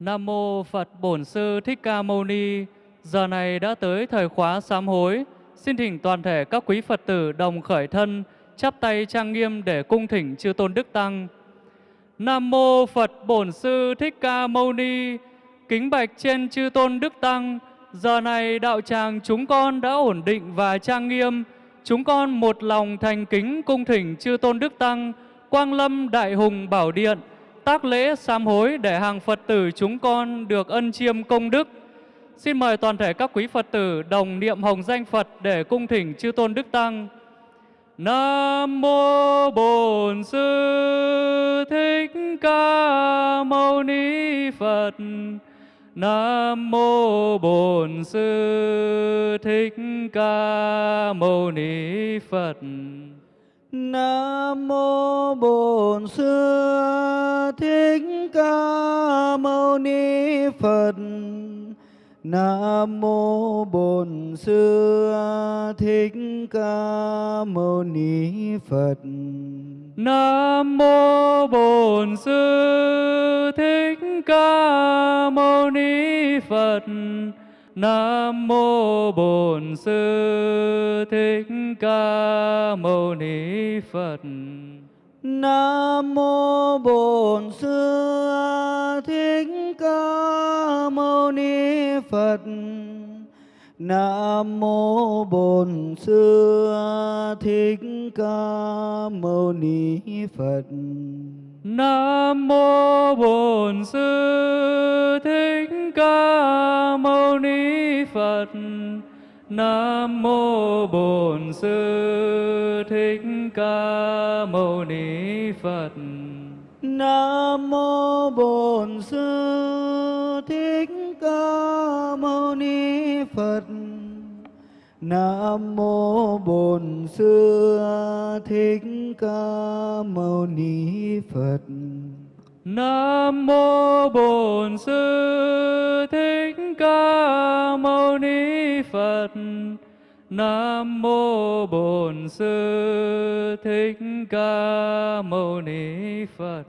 Nam mô Phật Bổn Sư Thích Ca Mâu Ni. Giờ này đã tới thời khóa sám hối. Xin thỉnh toàn thể các quý Phật tử đồng khởi thân, chắp tay trang nghiêm để cung thỉnh chư tôn đức tăng. Nam mô Phật Bổn Sư Thích Ca Mâu Ni. Kính bạch trên chư tôn đức tăng. Giờ này đạo tràng chúng con đã ổn định và trang nghiêm. Chúng con một lòng thành kính cung thỉnh chư tôn đức tăng, Quang Lâm Đại Hùng Bảo Điện, tác lễ sám hối để hàng Phật tử chúng con được ân chiêm công đức. Xin mời toàn thể các quý Phật tử đồng niệm hồng danh Phật để cung thỉnh chư tôn đức tăng. Nam mô Bổn Sư Thích Ca Mâu Ni Phật. Nam mô Bổn Sư Thích Ca Mâu Ni Phật. Nam mô Bổn Sư Thích Ca Mâu Ni Phật. Nam mô Bổn Sư Thích Ca Mâu Ni Phật. Nam mô Bổn Sư Thích Ca Mâu Ni Phật. Nam mô Bổn Sư Thích Ca Mâu Ni Phật. Nam mô Bổn Sư Thích Ca Mâu Ni Phật. Nam mô Bổn Sư Thích Ca Mâu Ni Phật. Nam mô Bổn Sư Thích Ca Mâu Ni Phật. Nam mô Bổn Sư Thích Ca Mâu Ni Phật. Nam mô Bổn Sư Thích Ca Mâu Ni Phật. Nam mô Bổn Sư Thích Ca Mâu Ni Phật. Nam mô Bổn Sư Thích Ca Mâu Ni Phật. Nam mô Bổn Sư Thích Ca Mâu Ni Phật.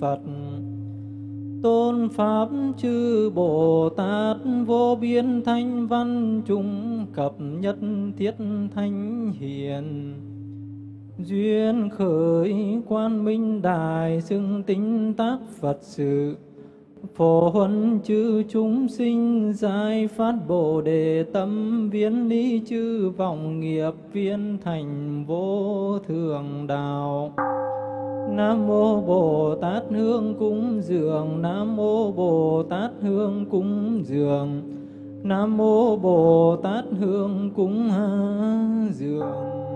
Phật. Tôn Pháp chư Bồ Tát vô biên thanh văn chúng cập nhất thiết thanh hiền. Duyên khởi quan minh đài xưng tính tác Phật sự. Phổ huân chư chúng sinh giải phát Bồ đề tâm viễn lý chư vọng nghiệp viên thành vô thường đạo. Nam mô Bồ Tát hương cúng dường. Nam mô Bồ Tát hương cúng dường. Nam mô Bồ Tát hương cúng dường.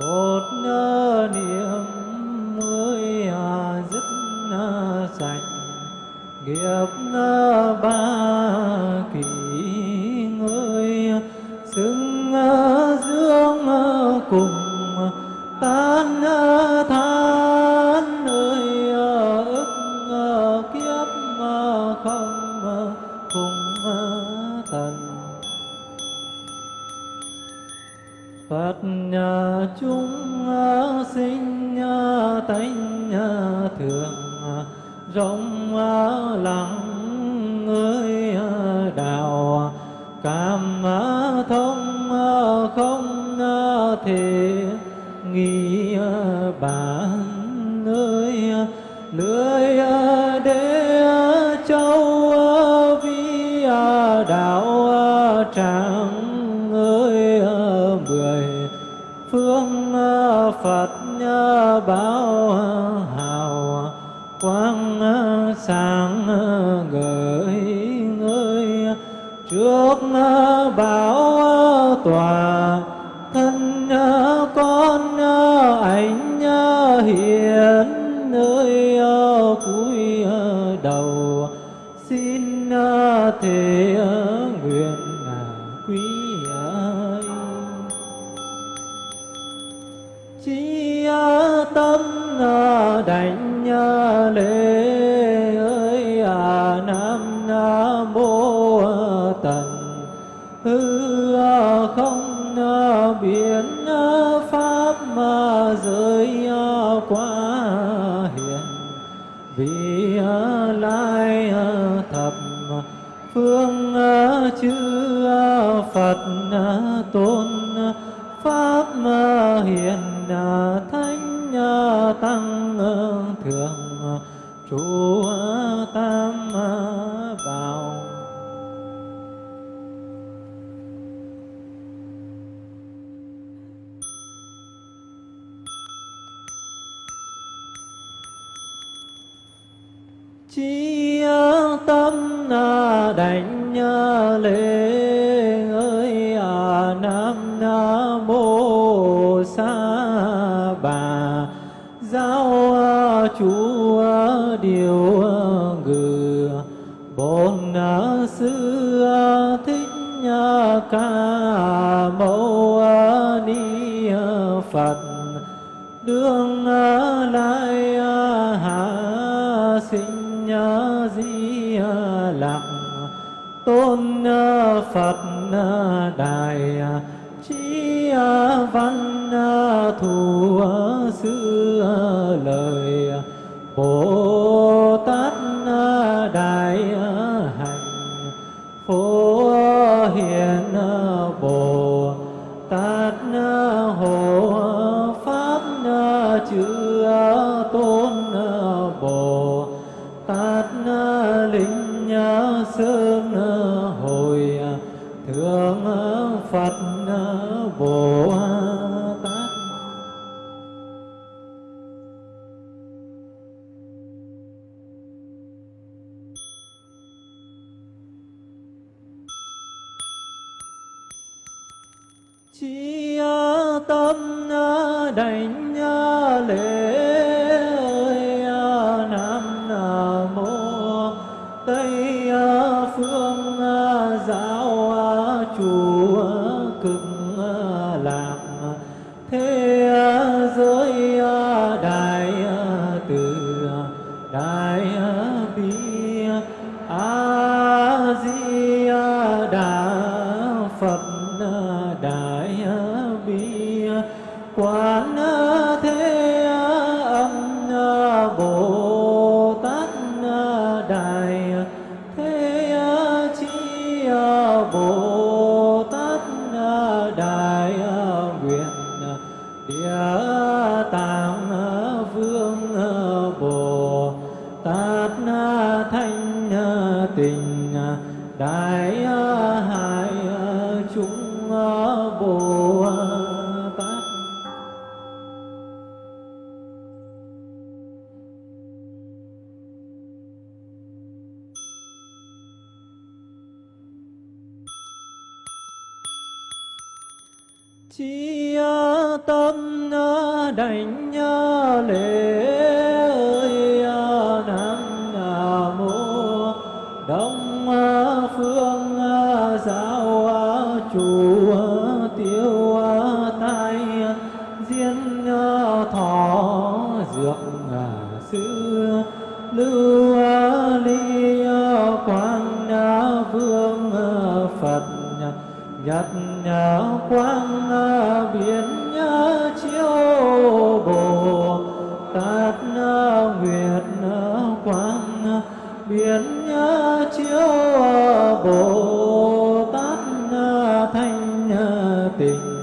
Một niệm ơi dứt sạch. Nghiệp phật à, tôn à, pháp à, hiền thánh tăng thường trụ sinh di lặc tôn phật đại trí văn thù xưa. te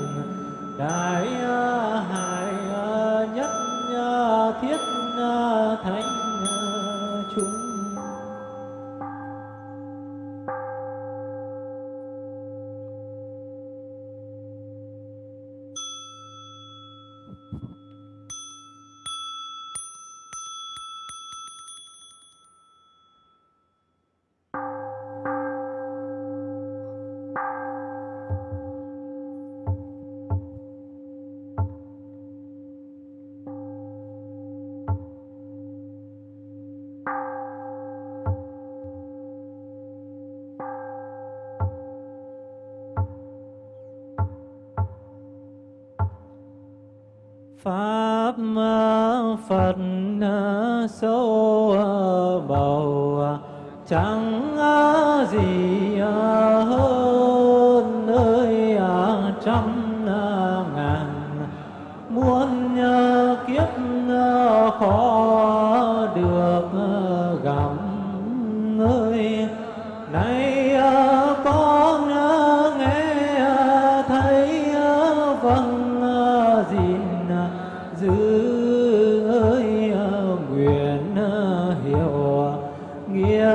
nghĩa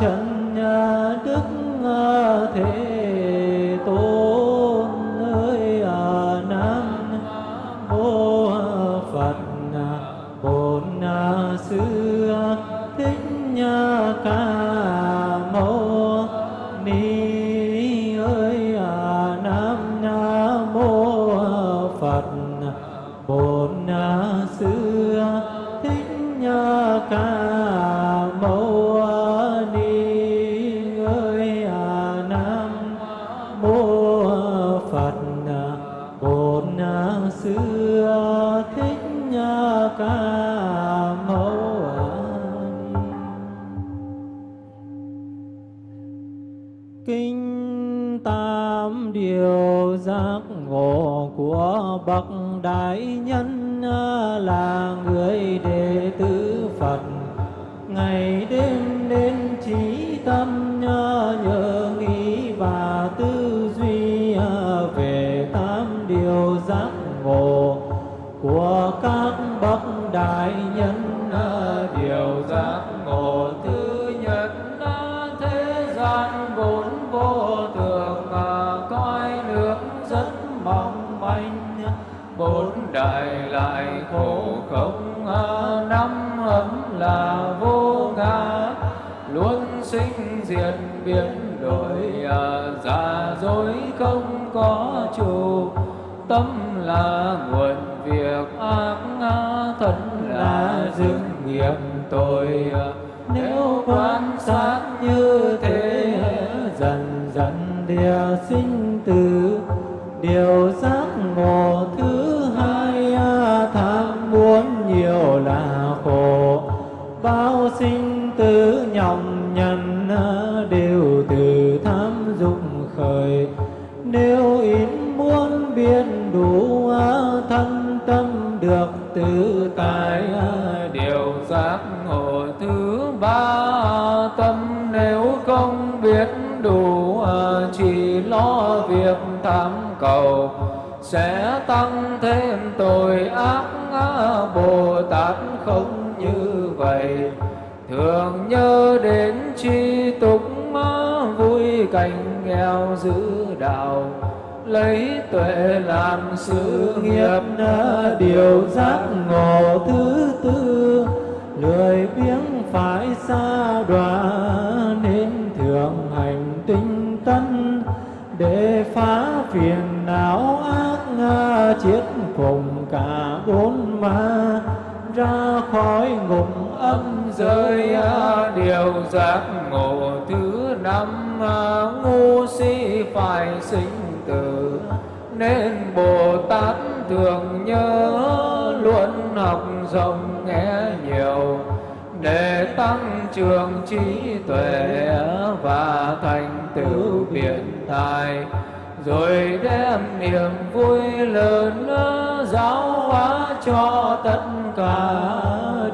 trần đức à, thế lại lại khổ không à, năm ấm là vô ngã. Luôn sinh diệt biến đổi à, giả dối không có chủ. Tâm là nguồn việc, ác thân là dương nghiệp tội à. nếu quan sát như thế, dần dần địa sinh tử. Điều sinh nhọc nhằn ờ, đều từ tham dục khởi. Nếu ít muốn biết đủ ờ, thân tâm được tự tại ờ, điều giác ngộ thứ ba tâm. Nếu không biết đủ chỉ lo việc tham cầu, sẽ tăng thêm tội ác Bồ Tát không như vậy thường nhớ đến chi túc vui cảnh nghèo giữ đạo, lấy tuệ làm sự nghiệp điều giác ngộ thứ tư. Lười biếng phải xa đọa nên thường hành tinh tấn để phá phiền não ác chiết cùng cả bốn ma. Ra khỏi ngục âm giới điều giác ngộ thứ năm ngu si phải sinh tử. Nên bồ tát thường nhớ luôn học rộng nghe nhiều, để tăng trường trí tuệ và thành tựu biện tài rồi đem niềm vui lớn giáo hóa cho tất cả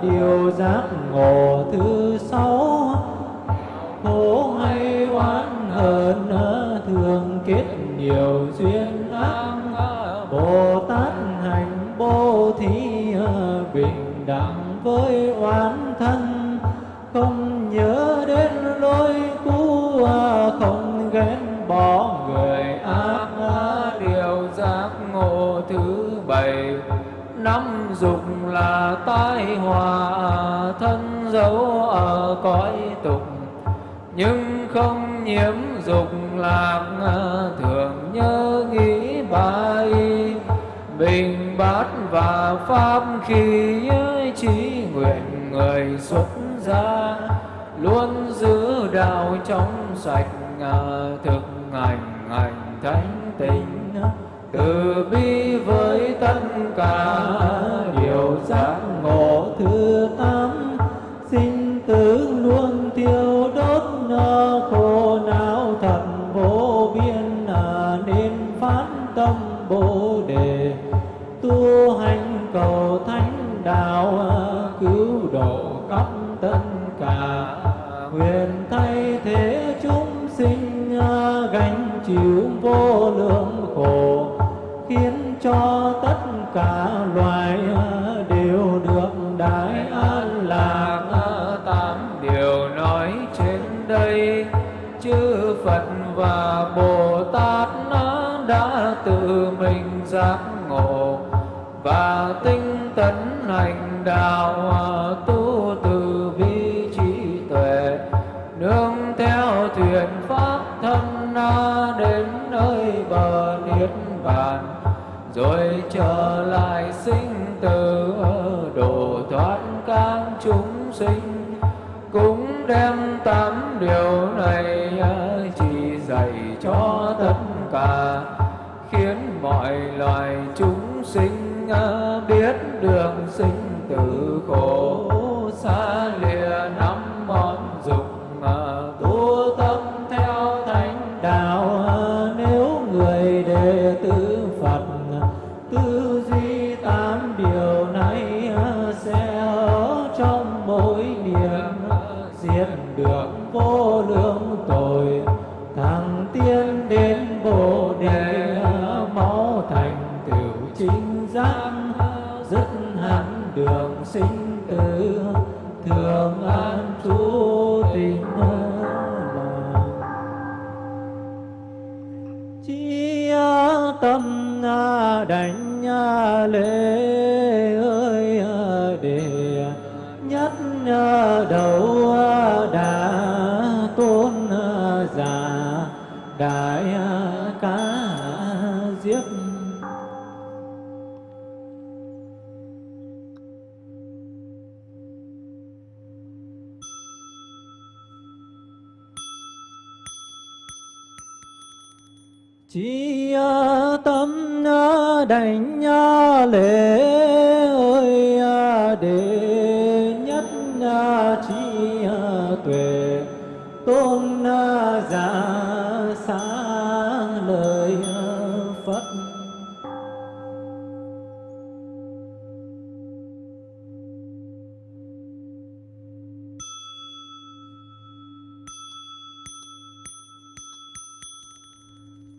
điều giác ngộ thứ sáu khổ hay oán hờn, thường kết nhiều duyên ác. Bồ tát hành bố thí bình đẳng với oán thân. Không nhớ đến lối cũ, không ghét bỏ người ác. Điều giác ngộ thứ bảy, năm là tai họa thân dấu ở cõi tục nhưng không nhiễm dục lạc, thường nhớ nghĩ bài bình bát và pháp khi trí nguyện người xuất gia, luôn giữ đạo trong sạch, thực hành hành thánh tình từ bi với tất cả bồ đề. Tu hành cầu thánh đạo, cứu độ khắp tất cả. Huyền thay thế chúng sinh, gánh chịu vô lượng khổ, khiến cho tất cả tấn hành đạo à, tu từ bi trí tuệ, nương theo thuyền pháp thân na đến nơi bờ niết bàn, rồi trở lại sinh tử à, độ thoát các chúng sinh, cũng đem tám điều này à, chỉ dạy cho tất cả, khiến mọi loài chúng sinh biết đường sinh tử khổ xa.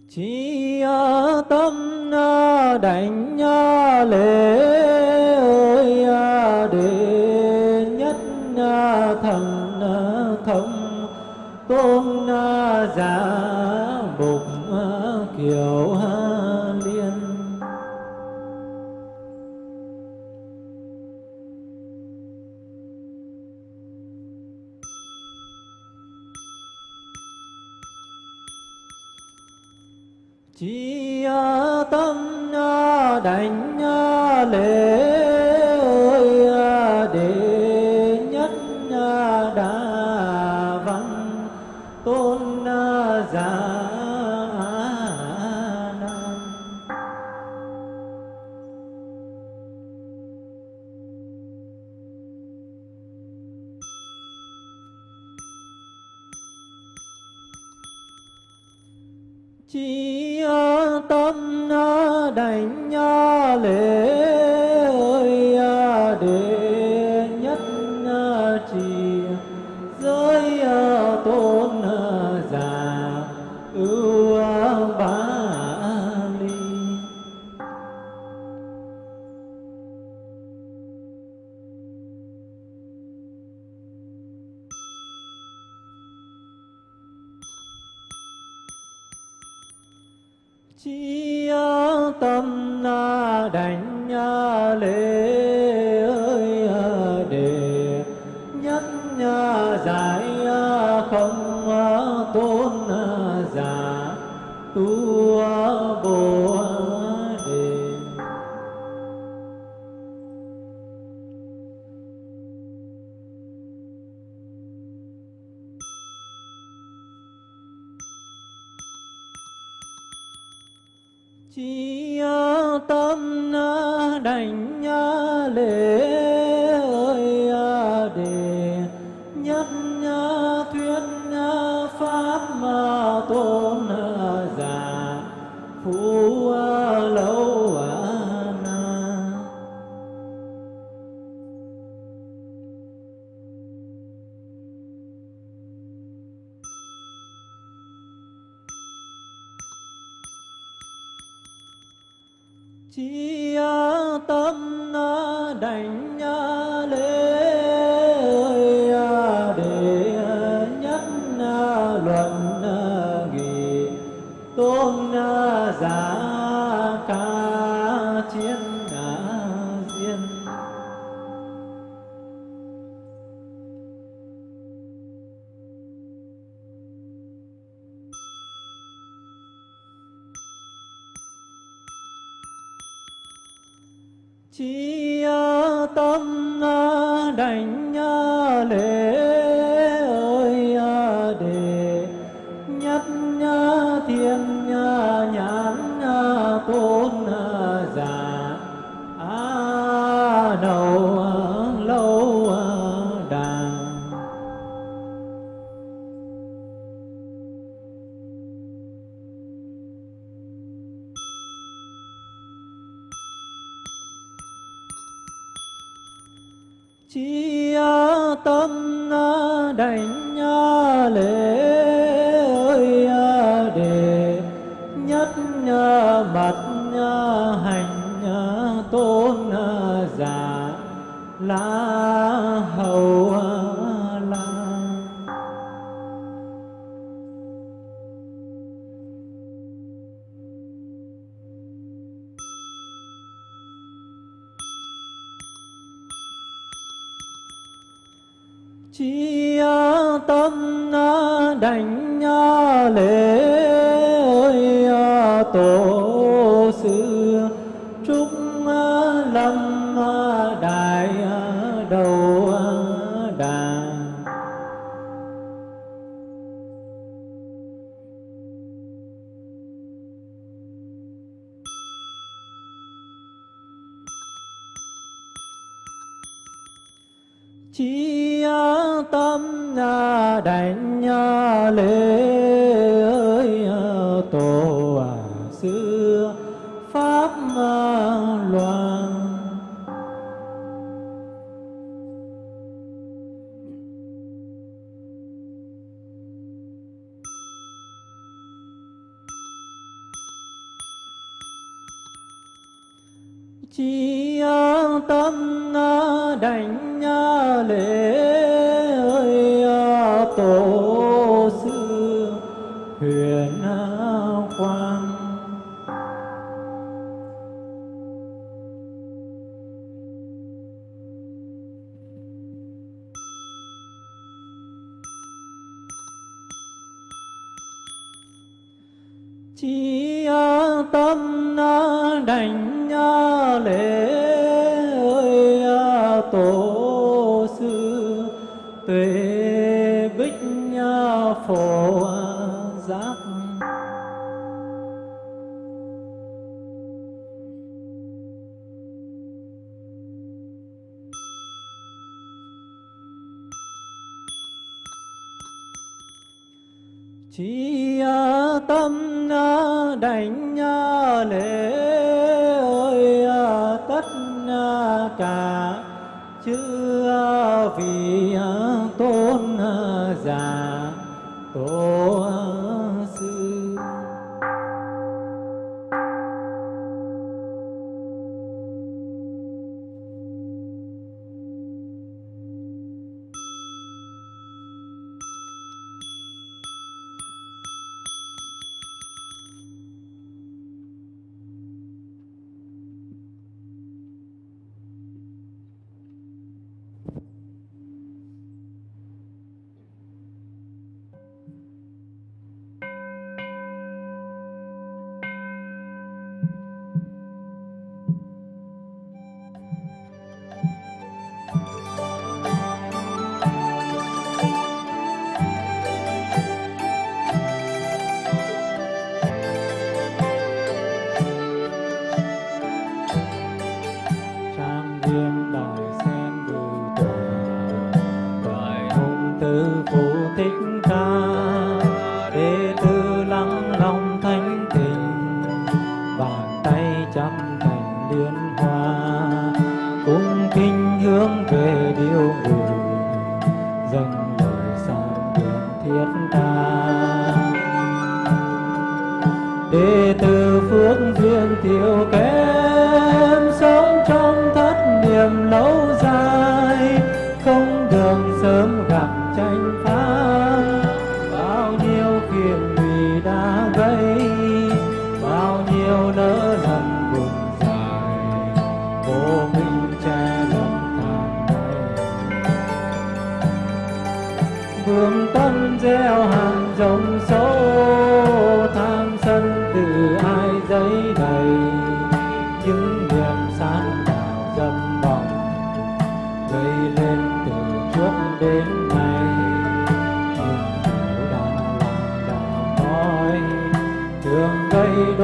chi tâm đảnh lễ đánh chi tâm à, đảnh à, lễ chi tâm đảnh lễ ơi tổ sư tuệ bích phổ vì à, tôn à, giả tôn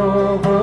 Lord.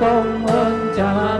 công ơn cha.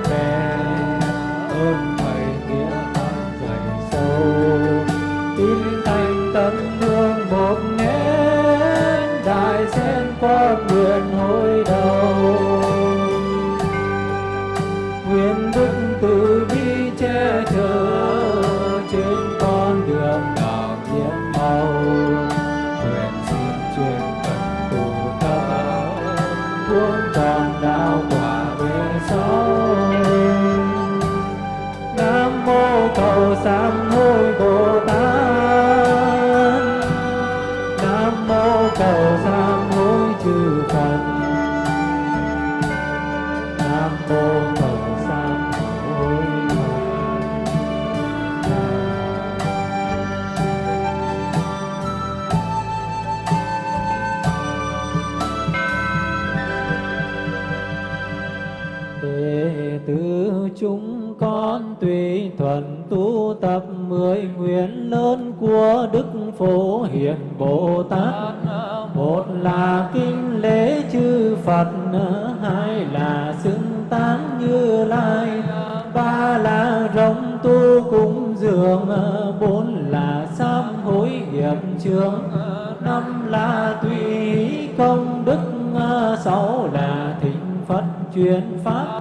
công đức à, sáu là thịnh phật truyền pháp.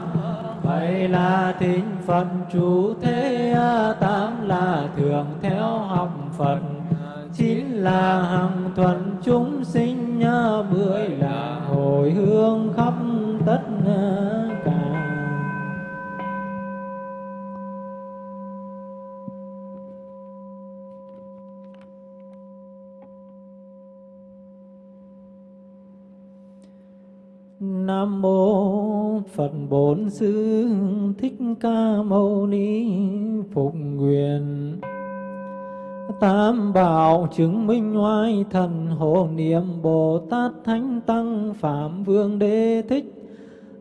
Bảy là thịnh phật chủ thế à, tám là thường theo học phật. Chín là hằng thuận chúng sinh à, mười là hồi hương khắp tất Nam Mô Phật Bổn Sư Thích Ca Mâu Ni Phục Nguyện. Tam bảo chứng minh oai thần hộ niệm Bồ Tát Thánh Tăng Phạm Vương Đế Thích.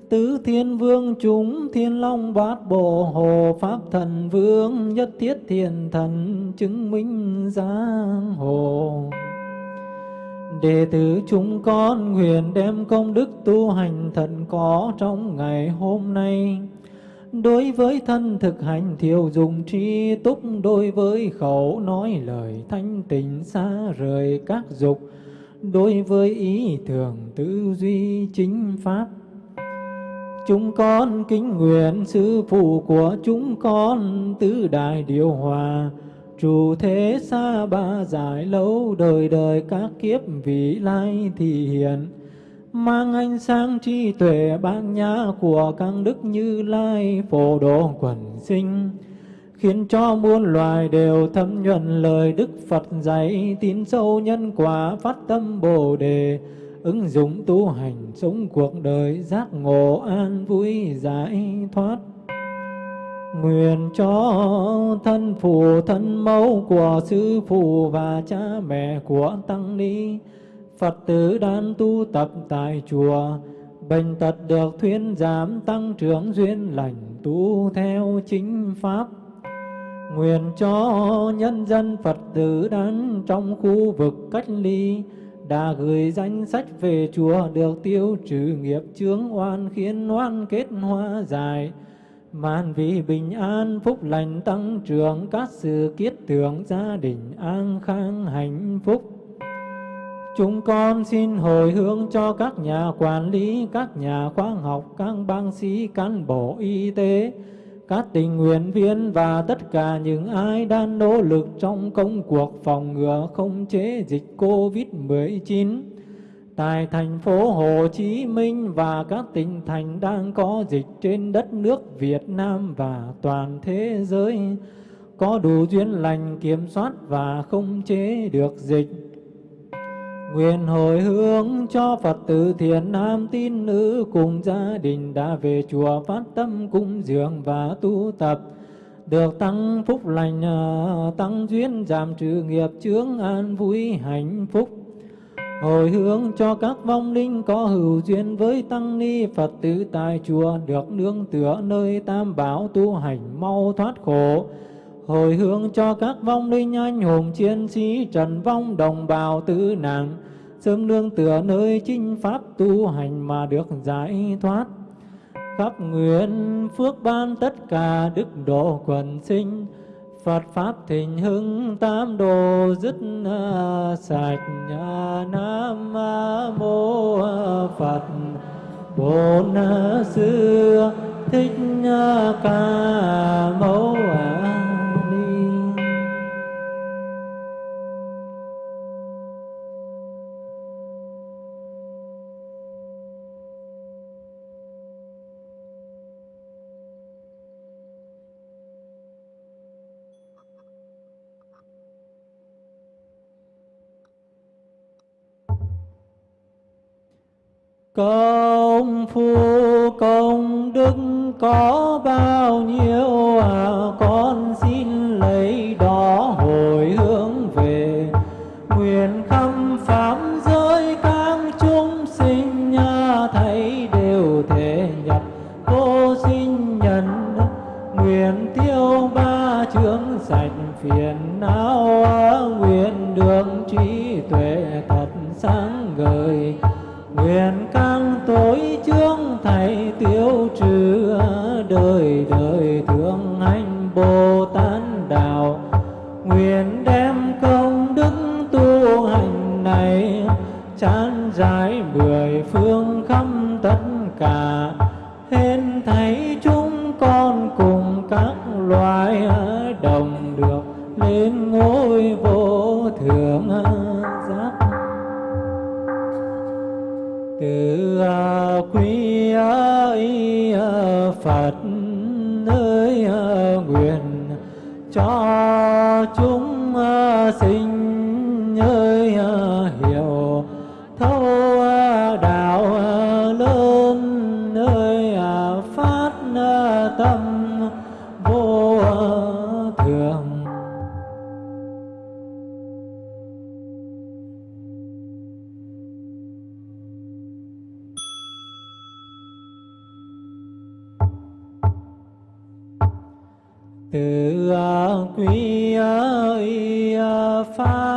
Tứ Thiên Vương chúng Thiên Long Bát Bộ Hồ Pháp Thần Vương Nhất Thiết Thiền Thần chứng minh giang hồ. Đệ tử chúng con nguyện đem công đức tu hành thật có trong ngày hôm nay. Đối với thân thực hành thiểu dùng tri túc, Đối với khẩu nói lời thanh tịnh xa rời các dục, Đối với ý tưởng tư duy chính pháp. Chúng con kính nguyện sư phụ của chúng con tứ đại điều hòa Chủ thế xa ba giải lâu đời đời các kiếp vị lai thị hiện. Mang ánh sáng trí tuệ ban nhã của các đức như lai phổ độ quần sinh. Khiến cho muôn loài đều thâm nhuận lời Đức Phật dạy, tín sâu nhân quả phát tâm Bồ Đề. Ứng dụng tu hành sống cuộc đời giác ngộ an vui giải thoát. Nguyện cho thân phụ thân mẫu của sư phụ và cha mẹ của tăng ni. Phật tử đang tu tập tại chùa, Bệnh tật được thuyên giảm tăng trưởng duyên lành tu theo chính pháp. Nguyện cho nhân dân Phật tử đang trong khu vực cách ly, đã gửi danh sách về chùa được tiêu trừ nghiệp chướng oan khiến oan kết hoa dài màn vì bình an phúc lành tăng trưởng các sự kiết tưởng gia đình an khang hạnh phúc. Chúng con xin hồi hướng cho các nhà quản lý, các nhà khoa học, các bác sĩ, cán bộ y tế, các tình nguyện viên và tất cả những ai đang nỗ lực trong công cuộc phòng ngừa không chế dịch COVID-19 tại thành phố Hồ Chí Minh và các tỉnh thành đang có dịch trên đất nước Việt Nam và toàn thế giới có đủ duyên lành kiểm soát và không chế được dịch. Nguyện hồi hướng cho Phật tử thiện nam tín nữ cùng gia đình đã về chùa phát tâm cung dường và tu tập, được tăng phúc lành, à, tăng duyên giảm trừ nghiệp chướng an vui hạnh phúc. Hồi hướng cho các vong linh có hữu duyên với tăng ni Phật tử tại chùa được nương tựa nơi tam bảo tu hành mau thoát khổ. Hồi hướng cho các vong linh anh hùng chiến sĩ trần vong đồng bào tử nạn, sớm nương tựa nơi chính pháp tu hành mà được giải thoát khắp nguyện phước ban tất cả đức độ quần sinh Phật pháp thịnh hưng tam đồ, dứt à, sạch à, nam mô Phật. Bổn sư à, thích ca mâu Công phu công đức có bao nhiêu? Quý ơi à, pháp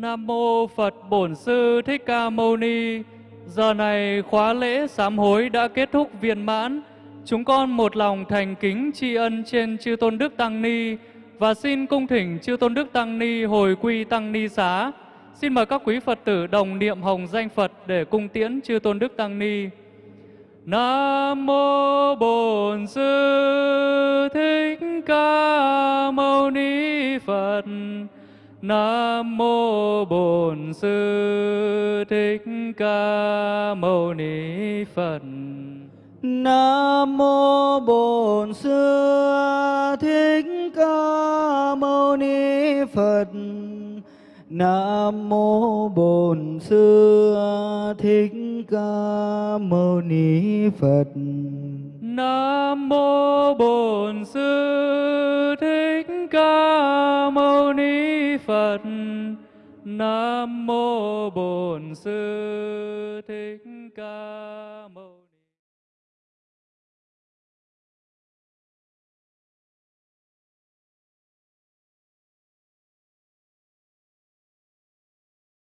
Nam mô Phật Bổn Sư Thích Ca Mâu Ni. Giờ này khóa lễ sám hối đã kết thúc viên mãn. Chúng con một lòng thành kính tri ân trên chư tôn đức tăng ni và xin cung thỉnh chư tôn đức tăng ni hồi quy tăng ni xá. Xin mời các quý Phật tử đồng niệm hồng danh Phật để cung tiễn chư tôn đức tăng ni. Nam mô Bổn Sư Thích Ca Mâu Ni Phật. Nam mô Bổn Sư Thích Ca Mâu Ni Phật. Nam mô Bổn Sư Thích Ca Mâu Ni Phật. Nam mô Bổn Sư Thích Ca Mâu Ni Phật. Nam mô Bổn Sư Thích Ca Mâu Ni Phật. Nam mô Bổn Sư Thích Ca